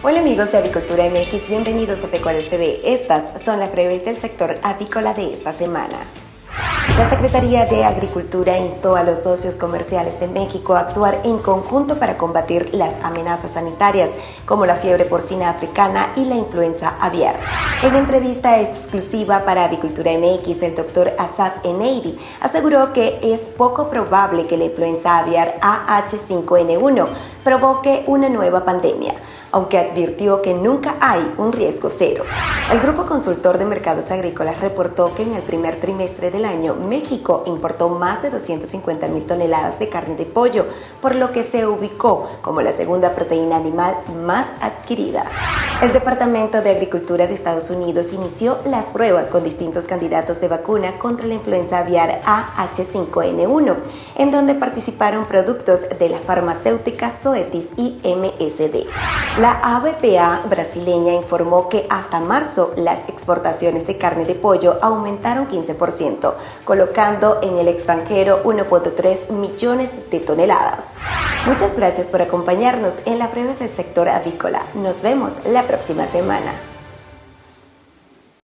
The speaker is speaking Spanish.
Hola amigos de Avicultura MX, bienvenidos a Pecuarios TV. Estas son las breves del sector avícola de esta semana. La Secretaría de Agricultura instó a los socios comerciales de México a actuar en conjunto para combatir las amenazas sanitarias como la fiebre porcina africana y la influenza aviar. En entrevista exclusiva para Avicultura MX, el doctor Asad Eneidi aseguró que es poco probable que la influenza aviar AH5N1 provoque una nueva pandemia aunque advirtió que nunca hay un riesgo cero. El Grupo Consultor de Mercados Agrícolas reportó que en el primer trimestre del año México importó más de 250 mil toneladas de carne de pollo, por lo que se ubicó como la segunda proteína animal más adquirida. El Departamento de Agricultura de Estados Unidos inició las pruebas con distintos candidatos de vacuna contra la influenza aviar AH5N1, en donde participaron productos de la farmacéutica Zoetis y MSD. La ABPA brasileña informó que hasta marzo las exportaciones de carne de pollo aumentaron 15%, colocando en el extranjero 1.3 millones de toneladas. Muchas gracias por acompañarnos en la prueba del sector avícola. Nos vemos la próxima semana.